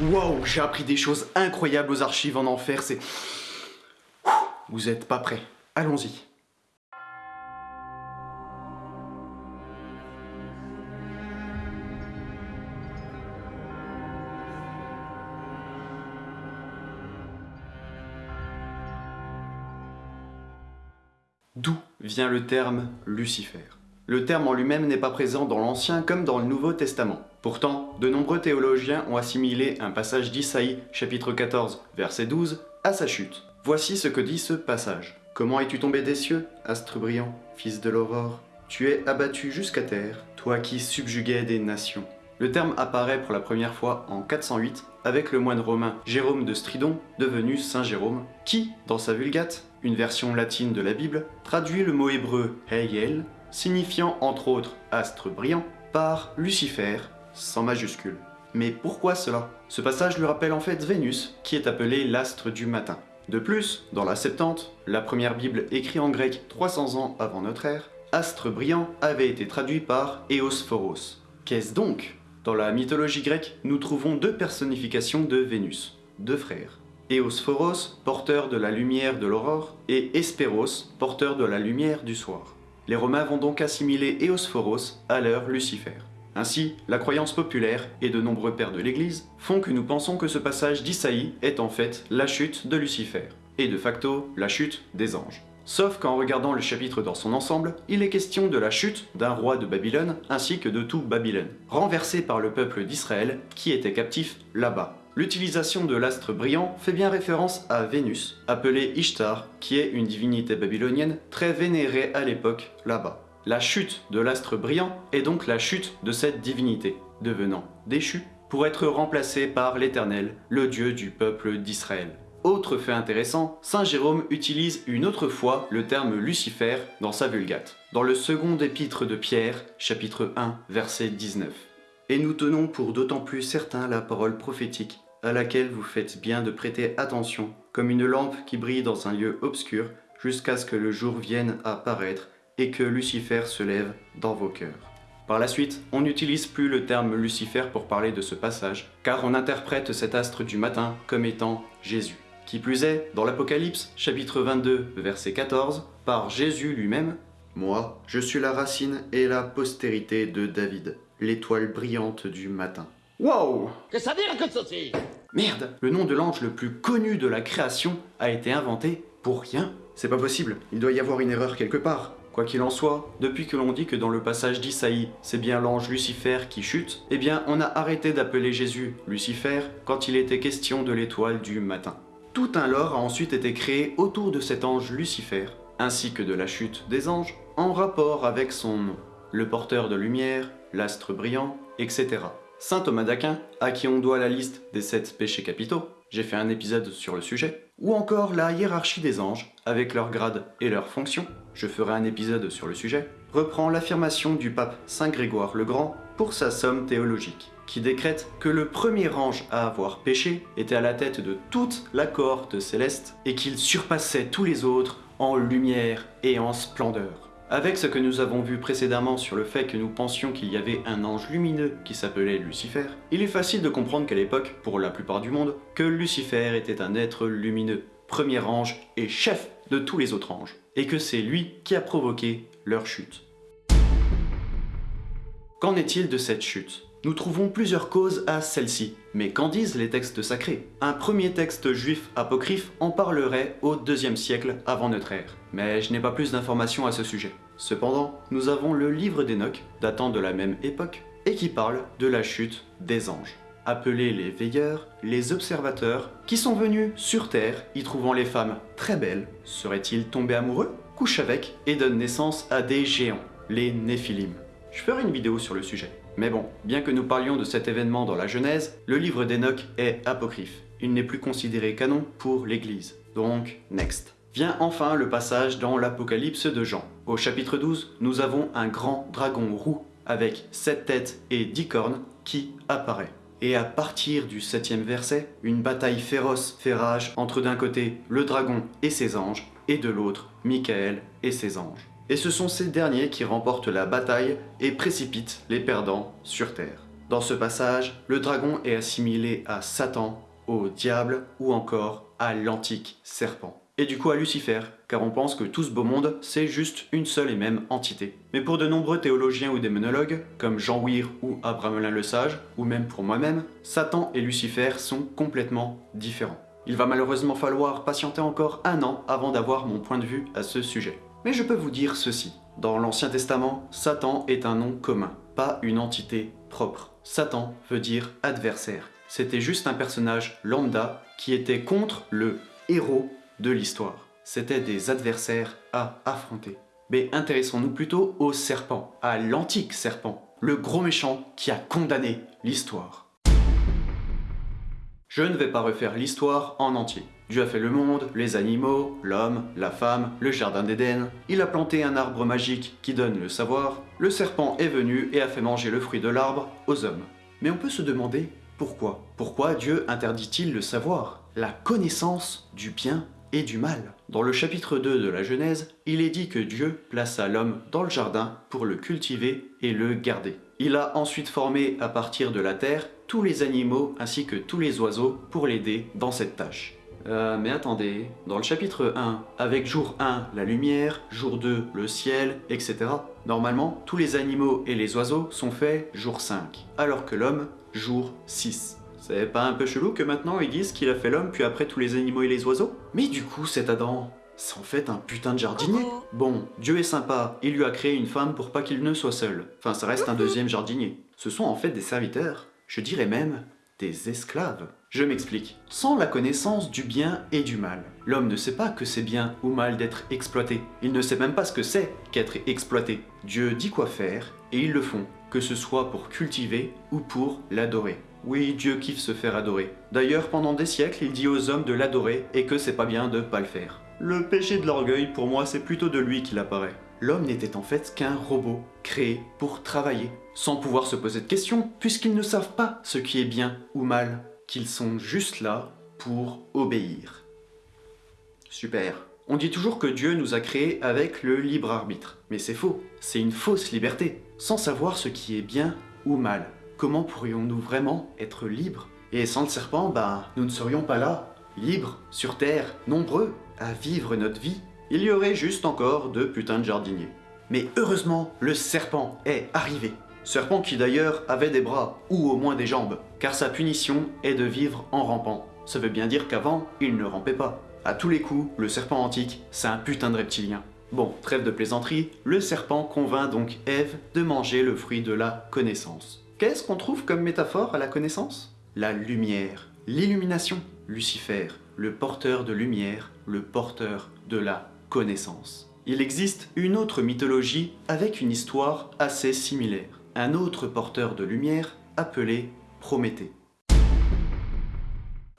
Wow, j'ai appris des choses incroyables aux archives en enfer, c'est... Vous êtes pas prêts. Allons-y. D'où vient le terme Lucifer? Le terme en lui-même n'est pas présent dans l'Ancien comme dans le Nouveau Testament. Pourtant, de nombreux théologiens ont assimilé un passage d'Isaïe, chapitre 14, verset 12, à sa chute. Voici ce que dit ce passage. Comment es-tu tombé des cieux, astre brillant, fils de l'aurore? Tu es abattu jusqu'à terre, toi qui subjuguais des nations. Le terme apparaît pour la première fois en 408 avec le moine romain Jérôme de Stridon, devenu Saint Jérôme, qui, dans sa Vulgate, une version latine de la Bible, traduit le mot hébreu Heyel, signifiant entre autres astre brillant, par Lucifer, sans majuscule. Mais pourquoi cela? Ce passage lui rappelle en fait Vénus, qui est appelée l'astre du matin. De plus, dans la Septante, la première Bible écrite en grec 300 ans avant notre ère, astre brillant avait été traduit par Eosphoros. Qu'est-ce donc? Dans la mythologie grecque, nous trouvons deux personnifications de Vénus, deux frères. Eosphoros, porteur de la lumière de l'aurore, et Hespéros, porteur de la lumière du soir. Les Romains vont donc assimiler Eosphoros à leur Lucifer. Ainsi, la croyance populaire et de nombreux pères de l'Église font que nous pensons que ce passage d'Isaïe est en fait la chute de Lucifer, et de facto la chute des anges. Sauf qu'en regardant le chapitre dans son ensemble, il est question de la chute d'un roi de Babylone ainsi que de tout Babylone, renversé par le peuple d'Israël qui était captif là-bas. L'utilisation de l'astre brillant fait bien référence à Vénus, appelée Ishtar, qui est une divinité babylonienne très vénérée à l'époque là-bas. La chute de l'astre brillant est donc la chute de cette divinité, devenant déchue pour être remplacée par l'Éternel, le Dieu du peuple d'Israël. Autre fait intéressant, Saint Jérôme utilise une autre fois le terme Lucifer dans sa Vulgate, dans le second épître de Pierre, chapitre 1, verset 19. Et nous tenons pour d'autant plus certain la parole prophétique, à laquelle vous faites bien de prêter attention, comme une lampe qui brille dans un lieu obscur, jusqu'à ce que le jour vienne à paraître et que Lucifer se lève dans vos cœurs. Par la suite, on n'utilise plus le terme Lucifer pour parler de ce passage, car on interprète cet astre du matin comme étant Jésus. Qui plus est, dans l'Apocalypse, chapitre 22, verset 14, par Jésus lui-même, « Moi, je suis la racine et la postérité de David, l'étoile brillante du matin. » Wow Que ça dire que ceci Merde Le nom de l'ange le plus connu de la création a été inventé pour rien C'est pas possible, il doit y avoir une erreur quelque part. Quoi qu'il en soit, depuis que l'on dit que dans le passage d'Isaïe, c'est bien l'ange Lucifer qui chute, eh bien on a arrêté d'appeler Jésus Lucifer quand il était question de l'étoile du matin. Tout un lore a ensuite été créé autour de cet ange Lucifer, ainsi que de la chute des anges, en rapport avec son nom, le porteur de lumière, l'astre brillant, etc. Saint Thomas d'Aquin, à qui on doit la liste des sept péchés capitaux, j'ai fait un épisode sur le sujet, ou encore la hiérarchie des anges, avec leurs grades et leurs fonctions, je ferai un épisode sur le sujet, reprend l'affirmation du pape Saint Grégoire le Grand pour sa somme théologique, qui décrète que le premier ange à avoir péché était à la tête de toute la cohorte céleste et qu'il surpassait tous les autres en lumière et en splendeur. Avec ce que nous avons vu précédemment sur le fait que nous pensions qu'il y avait un ange lumineux qui s'appelait Lucifer, il est facile de comprendre qu'à l'époque, pour la plupart du monde, que Lucifer était un être lumineux, premier ange et chef de tous les autres anges, et que c'est lui qui a provoqué leur chute. Qu'en est-il de cette chute? Nous trouvons plusieurs causes à celle-ci, mais qu'en disent les textes sacrés? Un premier texte juif apocryphe en parlerait au deuxième siècle avant notre ère, mais je n'ai pas plus d'informations à ce sujet. Cependant, nous avons le livre d'Enoch, datant de la même époque, et qui parle de la chute des anges appelés les veilleurs, les observateurs, qui sont venus sur Terre, y trouvant les femmes très belles. Seraient-ils tombés amoureux? Couchent avec et donnent naissance à des géants, les Néphilim. Je ferai une vidéo sur le sujet. Mais bon, bien que nous parlions de cet événement dans la Genèse, le livre d'Enoch est apocryphe. Il n'est plus considéré canon pour l'Église. Donc, next. Vient enfin le passage dans l'Apocalypse de Jean. Au chapitre 12, nous avons un grand dragon roux avec sept têtes et dix cornes qui apparaît. Et à partir du septième verset, une bataille féroce fait rage entre d'un côté le dragon et ses anges, et de l'autre Michael et ses anges. Et ce sont ces derniers qui remportent la bataille et précipitent les perdants sur terre. Dans ce passage, le dragon est assimilé à Satan, au diable ou encore à l'antique serpent. Et du coup à Lucifer, car on pense que tout ce beau monde, c'est juste une seule et même entité. Mais pour de nombreux théologiens ou démonologues, comme Jean Weir ou Abramelin le Sage, ou même pour moi-même, Satan et Lucifer sont complètement différents. Il va malheureusement falloir patienter encore un an avant d'avoir mon point de vue à ce sujet. Mais je peux vous dire ceci. Dans l'Ancien Testament, Satan est un nom commun, pas une entité propre. Satan veut dire adversaire. C'était juste un personnage lambda qui était contre le héros de l'histoire. C'était des adversaires à affronter. Mais intéressons-nous plutôt au serpent, à l'antique serpent, le gros méchant qui a condamné l'histoire. Je ne vais pas refaire l'histoire en entier. Dieu a fait le monde, les animaux, l'homme, la femme, le jardin d'Éden. Il a planté un arbre magique qui donne le savoir. Le serpent est venu et a fait manger le fruit de l'arbre aux hommes. Mais on peut se demander pourquoi Pourquoi Dieu interdit-il le savoir La connaissance du bien et du mal? Dans le chapitre 2 de la Genèse, il est dit que Dieu plaça l'homme dans le jardin pour le cultiver et le garder. Il a ensuite formé à partir de la terre tous les animaux ainsi que tous les oiseaux pour l'aider dans cette tâche. Euh, mais attendez, dans le chapitre 1, avec jour 1, la lumière, jour 2, le ciel, etc. Normalement, tous les animaux et les oiseaux sont faits jour 5, alors que l'homme, jour 6. C'est pas un peu chelou que maintenant ils disent qu'il a fait l'homme puis après tous les animaux et les oiseaux? Mais du coup cet Adam, c'est en fait un putain de jardinier. Bon, Dieu est sympa, il lui a créé une femme pour pas qu'il ne soit seul. Enfin ça reste un deuxième jardinier. Ce sont en fait des serviteurs, je dirais même des esclaves. Je m'explique. Sans la connaissance du bien et du mal, l'homme ne sait pas que c'est bien ou mal d'être exploité. Il ne sait même pas ce que c'est qu'être exploité. Dieu dit quoi faire et ils le font, que ce soit pour cultiver ou pour l'adorer. Oui, Dieu kiffe se faire adorer. D'ailleurs, pendant des siècles, il dit aux hommes de l'adorer et que c'est pas bien de pas le faire. Le péché de l'orgueil, pour moi, c'est plutôt de lui qu'il apparaît. L'homme n'était en fait qu'un robot, créé pour travailler, sans pouvoir se poser de questions, puisqu'ils ne savent pas ce qui est bien ou mal, qu'ils sont juste là pour obéir. Super. On dit toujours que Dieu nous a créés avec le libre arbitre, mais c'est faux, c'est une fausse liberté, sans savoir ce qui est bien ou mal comment pourrions-nous vraiment être libres? Et sans le serpent, ben, nous ne serions pas là, libres, sur Terre, nombreux, à vivre notre vie. Il y aurait juste encore deux putains de jardiniers. Mais heureusement, le serpent est arrivé. Serpent qui d'ailleurs avait des bras, ou au moins des jambes, car sa punition est de vivre en rampant. Ça veut bien dire qu'avant, il ne rampait pas. À tous les coups, le serpent antique, c'est un putain de reptilien. Bon, trêve de plaisanterie, le serpent convainc donc Ève de manger le fruit de la connaissance. Qu'est-ce qu'on trouve comme métaphore à la connaissance? La lumière, l'illumination, Lucifer, le porteur de lumière, le porteur de la connaissance. Il existe une autre mythologie avec une histoire assez similaire. Un autre porteur de lumière appelé Prométhée.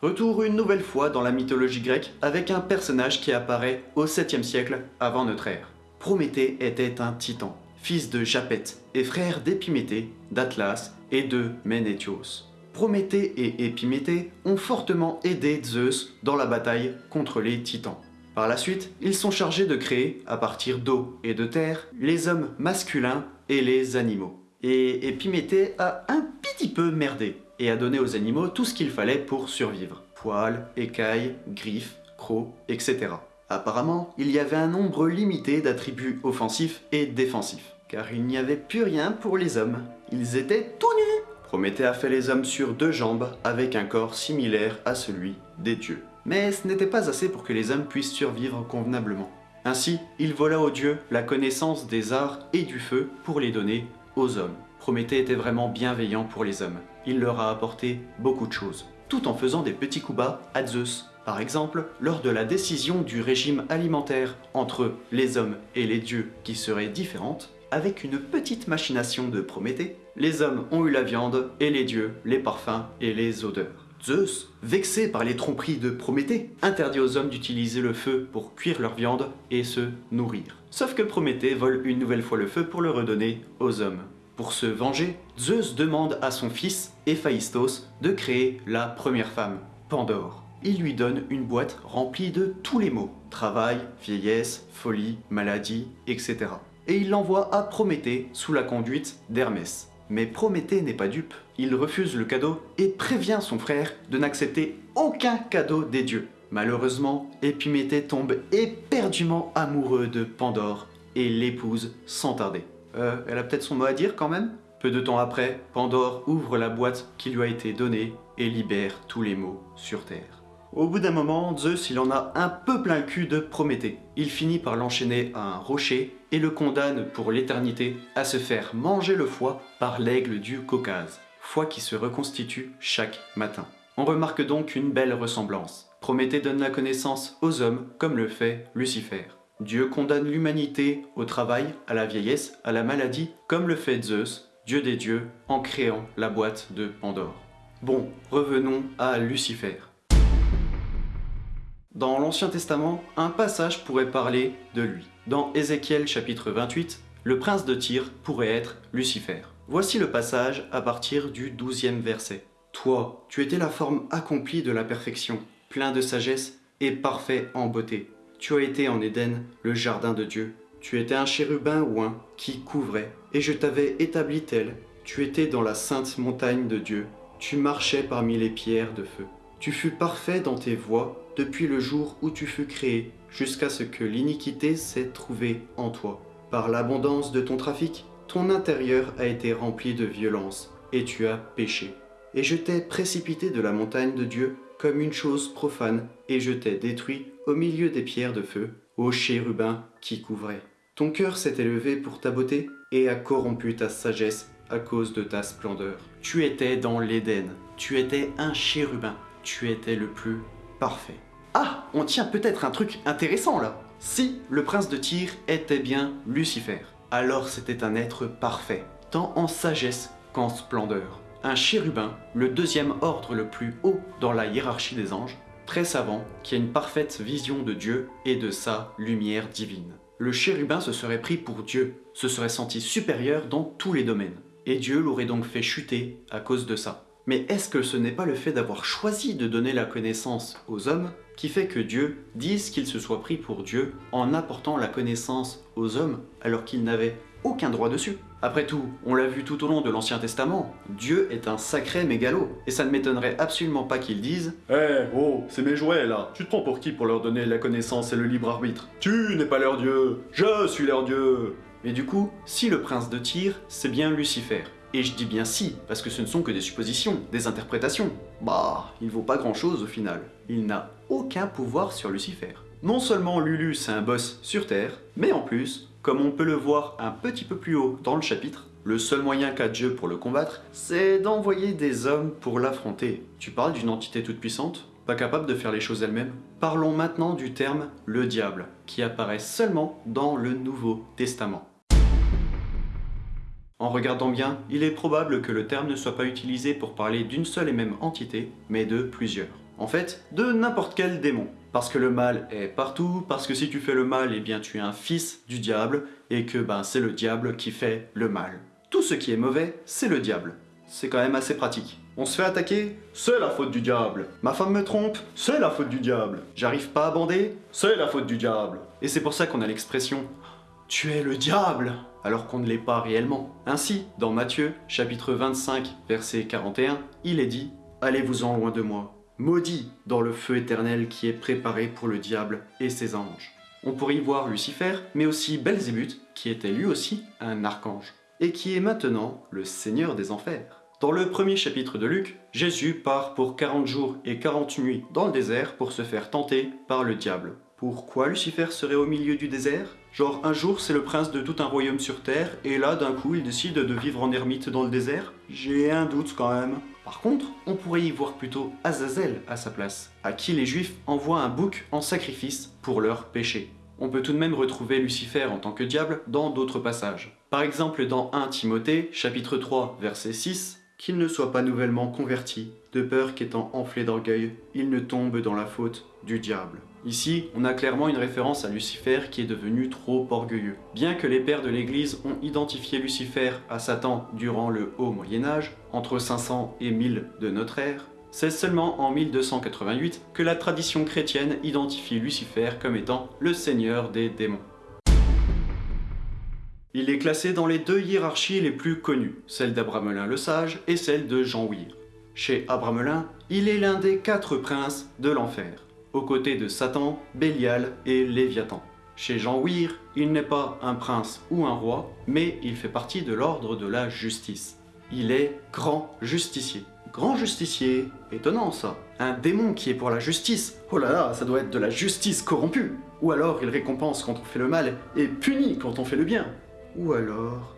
Retour une nouvelle fois dans la mythologie grecque avec un personnage qui apparaît au 7e siècle avant notre ère. Prométhée était un titan, fils de Japet et frère d'Épiméthée, d'Atlas et de Ménétios. Prométhée et Épiméthée ont fortement aidé Zeus dans la bataille contre les titans. Par la suite, ils sont chargés de créer, à partir d'eau et de terre, les hommes masculins et les animaux. Et Épiméthée a un petit peu merdé, et a donné aux animaux tout ce qu'il fallait pour survivre. Poils, écailles, griffes, crocs, etc. Apparemment, il y avait un nombre limité d'attributs offensifs et défensifs, car il n'y avait plus rien pour les hommes. Ils étaient tout nus Prométhée a fait les hommes sur deux jambes, avec un corps similaire à celui des dieux. Mais ce n'était pas assez pour que les hommes puissent survivre convenablement. Ainsi, il vola aux dieux la connaissance des arts et du feu pour les donner hommes. Prométhée était vraiment bienveillant pour les hommes. Il leur a apporté beaucoup de choses, tout en faisant des petits coups bas à Zeus, par exemple, lors de la décision du régime alimentaire entre les hommes et les dieux qui serait différente, avec une petite machination de Prométhée, les hommes ont eu la viande et les dieux les parfums et les odeurs. Zeus, vexé par les tromperies de Prométhée, interdit aux hommes d'utiliser le feu pour cuire leur viande et se nourrir. Sauf que Prométhée vole une nouvelle fois le feu pour le redonner aux hommes. Pour se venger, Zeus demande à son fils, Héphaïstos, de créer la première femme, Pandore il lui donne une boîte remplie de tous les mots. Travail, vieillesse, folie, maladie, etc. Et il l'envoie à Prométhée sous la conduite d'Hermès. Mais Prométhée n'est pas dupe. Il refuse le cadeau et prévient son frère de n'accepter aucun cadeau des dieux. Malheureusement, Épiméthée tombe éperdument amoureux de Pandore et l'épouse sans tarder. Euh, elle a peut-être son mot à dire quand même? Peu de temps après, Pandore ouvre la boîte qui lui a été donnée et libère tous les maux sur Terre. Au bout d'un moment, Zeus il en a un peu plein le cul de Prométhée. Il finit par l'enchaîner à un rocher et le condamne pour l'éternité à se faire manger le foie par l'aigle du Caucase, foie qui se reconstitue chaque matin. On remarque donc une belle ressemblance. Prométhée donne la connaissance aux hommes comme le fait Lucifer. Dieu condamne l'humanité au travail, à la vieillesse, à la maladie, comme le fait Zeus, Dieu des dieux, en créant la boîte de Pandore. Bon, revenons à Lucifer. Dans l'Ancien Testament, un passage pourrait parler de lui. Dans Ézéchiel chapitre 28, le prince de Tyr pourrait être Lucifer. Voici le passage à partir du 12e verset. Toi, tu étais la forme accomplie de la perfection, plein de sagesse et parfait en beauté. Tu as été en Éden, le jardin de Dieu. Tu étais un chérubin ouin qui couvrait, et je t'avais établi tel. Tu étais dans la sainte montagne de Dieu. Tu marchais parmi les pierres de feu. Tu fus parfait dans tes voies depuis le jour où tu fus créé, jusqu'à ce que l'iniquité s'est trouvée en toi. Par l'abondance de ton trafic, ton intérieur a été rempli de violence, et tu as péché. Et je t'ai précipité de la montagne de Dieu comme une chose profane, et je t'ai détruit au milieu des pierres de feu, ô chérubin qui couvrait. Ton cœur s'est élevé pour ta beauté, et a corrompu ta sagesse à cause de ta splendeur. Tu étais dans l'Éden, tu étais un chérubin, tu étais le plus parfait. Ah, on tient peut-être un truc intéressant là Si le prince de Tyr était bien Lucifer, alors c'était un être parfait, tant en sagesse qu'en splendeur un chérubin, le deuxième ordre le plus haut dans la hiérarchie des anges, très savant, qui a une parfaite vision de Dieu et de sa lumière divine. Le chérubin se serait pris pour Dieu, se serait senti supérieur dans tous les domaines, et Dieu l'aurait donc fait chuter à cause de ça. Mais est-ce que ce n'est pas le fait d'avoir choisi de donner la connaissance aux hommes qui fait que Dieu dise qu'il se soit pris pour Dieu en apportant la connaissance aux hommes alors qu'il n'avait aucun droit dessus. Après tout, on l'a vu tout au long de l'Ancien Testament, Dieu est un sacré mégalo, et ça ne m'étonnerait absolument pas qu'il dise Eh, oh, c'est mes jouets là, tu te prends pour qui pour leur donner la connaissance et le libre arbitre? Tu n'es pas leur dieu, je suis leur dieu. Mais du coup, si le prince de Tyr, c'est bien Lucifer, et je dis bien si, parce que ce ne sont que des suppositions, des interprétations, bah, il vaut pas grand chose au final. Il n'a aucun pouvoir sur Lucifer. Non seulement Lulu c'est un boss sur Terre, mais en plus, comme on peut le voir un petit peu plus haut dans le chapitre, le seul moyen qu'a Dieu pour le combattre, c'est d'envoyer des hommes pour l'affronter. Tu parles d'une entité toute puissante? Pas capable de faire les choses elle-même? Parlons maintenant du terme « le diable », qui apparaît seulement dans le Nouveau Testament. En regardant bien, il est probable que le terme ne soit pas utilisé pour parler d'une seule et même entité, mais de plusieurs. En fait, de n'importe quel démon. Parce que le mal est partout, parce que si tu fais le mal, eh bien tu es un fils du diable, et que ben, c'est le diable qui fait le mal. Tout ce qui est mauvais, c'est le diable. C'est quand même assez pratique. On se fait attaquer, c'est la faute du diable. Ma femme me trompe, c'est la faute du diable. J'arrive pas à bander, c'est la faute du diable. Et c'est pour ça qu'on a l'expression « tu es le diable » alors qu'on ne l'est pas réellement. Ainsi, dans Matthieu, chapitre 25, verset 41, il est dit « Allez-vous-en loin de moi, maudit dans le feu éternel qui est préparé pour le diable et ses anges. On pourrait y voir Lucifer, mais aussi Belzébuth, qui était lui aussi un archange, et qui est maintenant le seigneur des enfers. Dans le premier chapitre de Luc, Jésus part pour 40 jours et 40 nuits dans le désert pour se faire tenter par le diable. Pourquoi Lucifer serait au milieu du désert? Genre un jour c'est le prince de tout un royaume sur terre et là d'un coup il décide de vivre en ermite dans le désert J'ai un doute quand même. Par contre, on pourrait y voir plutôt Azazel à sa place, à qui les juifs envoient un bouc en sacrifice pour leurs péchés. On peut tout de même retrouver Lucifer en tant que diable dans d'autres passages. Par exemple dans 1 Timothée, chapitre 3, verset 6, qu'il ne soit pas nouvellement converti, de peur qu'étant enflé d'orgueil, il ne tombe dans la faute du diable. Ici, on a clairement une référence à Lucifer qui est devenu trop orgueilleux. Bien que les pères de l'Église ont identifié Lucifer à Satan durant le Haut Moyen-Âge, entre 500 et 1000 de notre ère, c'est seulement en 1288 que la tradition chrétienne identifie Lucifer comme étant le seigneur des démons. Il est classé dans les deux hiérarchies les plus connues, celle d'Abramelin le Sage et celle de Jean Weir. Chez Abramelin, il est l'un des quatre princes de l'enfer, aux côtés de Satan, Bélial et Léviathan. Chez Jean Weir, il n'est pas un prince ou un roi, mais il fait partie de l'ordre de la justice. Il est grand justicier. Grand justicier, étonnant ça. Un démon qui est pour la justice. Oh là là, ça doit être de la justice corrompue. Ou alors il récompense quand on fait le mal et punit quand on fait le bien. Ou alors...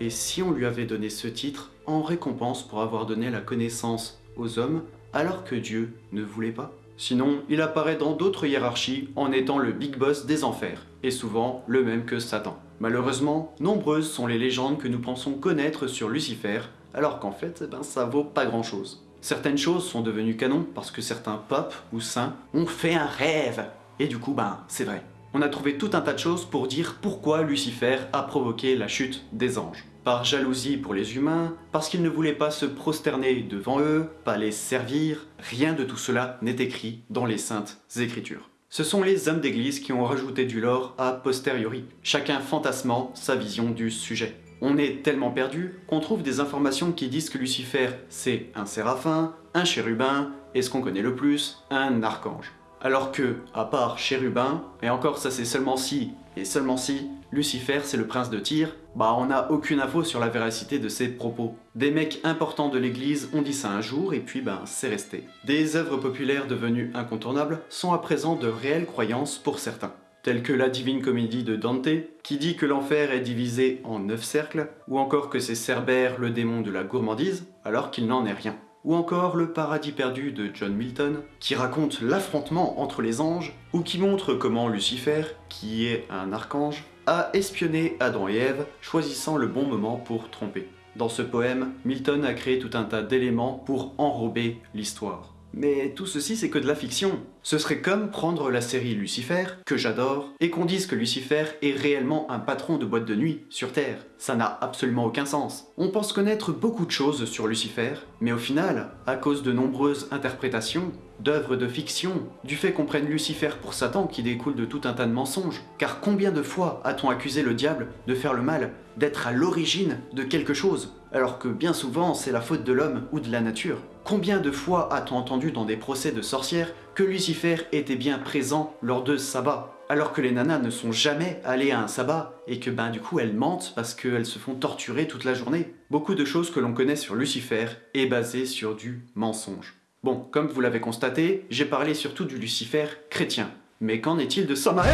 Et si on lui avait donné ce titre en récompense pour avoir donné la connaissance aux hommes alors que Dieu ne voulait pas? Sinon, il apparaît dans d'autres hiérarchies en étant le big boss des enfers, et souvent le même que Satan. Malheureusement, nombreuses sont les légendes que nous pensons connaître sur Lucifer, alors qu'en fait, eh ben, ça vaut pas grand chose. Certaines choses sont devenues canon parce que certains papes ou saints ont fait un rêve, et du coup, ben, c'est vrai on a trouvé tout un tas de choses pour dire pourquoi Lucifer a provoqué la chute des anges. Par jalousie pour les humains, parce qu'il ne voulait pas se prosterner devant eux, pas les servir, rien de tout cela n'est écrit dans les saintes écritures. Ce sont les hommes d'église qui ont rajouté du lore a posteriori, chacun fantasmant sa vision du sujet. On est tellement perdu qu'on trouve des informations qui disent que Lucifer c'est un séraphin, un chérubin, et ce qu'on connaît le plus, un archange. Alors que, à part Chérubin, et encore ça c'est seulement si, et seulement si, Lucifer c'est le prince de Tyr, bah on n'a aucune info sur la véracité de ses propos. Des mecs importants de l'église ont dit ça un jour et puis ben c'est resté. Des œuvres populaires devenues incontournables sont à présent de réelles croyances pour certains telles que la Divine Comédie de Dante, qui dit que l'enfer est divisé en neuf cercles, ou encore que c'est Cerbère le démon de la gourmandise, alors qu'il n'en est rien ou encore Le paradis perdu de John Milton, qui raconte l'affrontement entre les anges, ou qui montre comment Lucifer, qui est un archange, a espionné Adam et Ève, choisissant le bon moment pour tromper. Dans ce poème, Milton a créé tout un tas d'éléments pour enrober l'histoire. Mais tout ceci c'est que de la fiction. Ce serait comme prendre la série Lucifer, que j'adore, et qu'on dise que Lucifer est réellement un patron de boîte de nuit sur Terre. Ça n'a absolument aucun sens. On pense connaître beaucoup de choses sur Lucifer, mais au final, à cause de nombreuses interprétations, d'œuvres de fiction, du fait qu'on prenne Lucifer pour Satan qui découle de tout un tas de mensonges. Car combien de fois a-t-on accusé le diable de faire le mal, d'être à l'origine de quelque chose, alors que bien souvent c'est la faute de l'homme ou de la nature Combien de fois a-t-on entendu dans des procès de sorcières que Lucifer était bien présent lors de sabbats alors que les nanas ne sont jamais allées à un sabbat, et que ben du coup elles mentent parce qu'elles se font torturer toute la journée? Beaucoup de choses que l'on connaît sur Lucifer est basé sur du mensonge. Bon, comme vous l'avez constaté, j'ai parlé surtout du Lucifer chrétien. Mais qu'en est-il de Samael